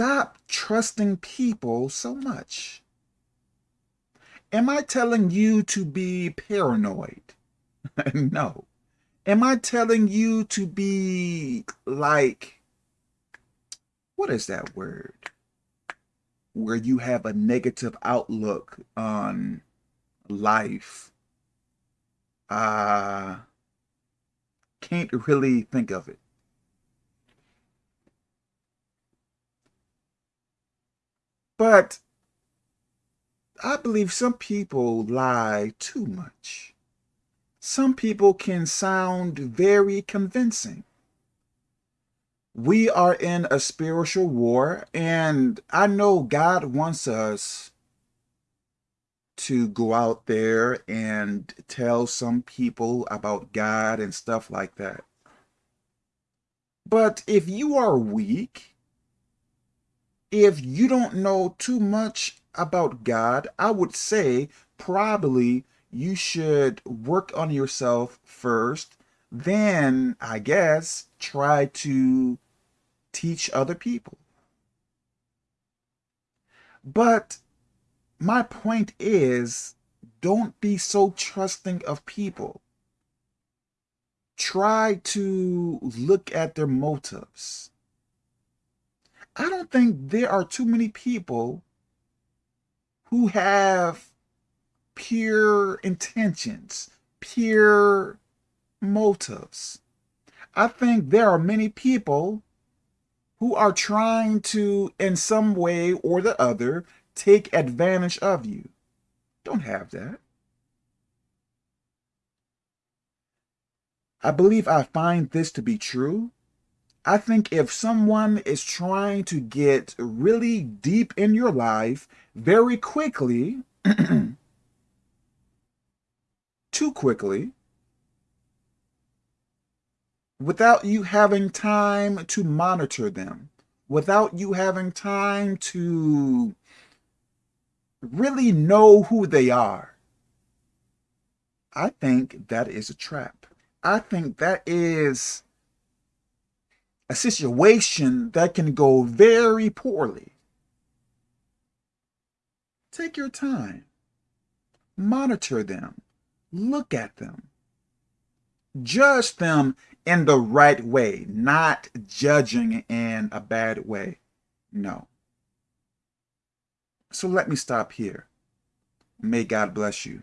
stop trusting people so much. Am I telling you to be paranoid? no. Am I telling you to be like, what is that word? Where you have a negative outlook on life. Uh, can't really think of it. But I believe some people lie too much. Some people can sound very convincing. We are in a spiritual war, and I know God wants us to go out there and tell some people about God and stuff like that. But if you are weak, if you don't know too much about God, I would say probably you should work on yourself first. Then, I guess, try to teach other people. But my point is, don't be so trusting of people. Try to look at their motives. I don't think there are too many people who have pure intentions, pure motives. I think there are many people who are trying to, in some way or the other, take advantage of you. Don't have that. I believe I find this to be true I think if someone is trying to get really deep in your life very quickly, too quickly, without you having time to monitor them, without you having time to really know who they are, I think that is a trap. I think that is a situation that can go very poorly. Take your time. Monitor them. Look at them. Judge them in the right way, not judging in a bad way. No. So let me stop here. May God bless you.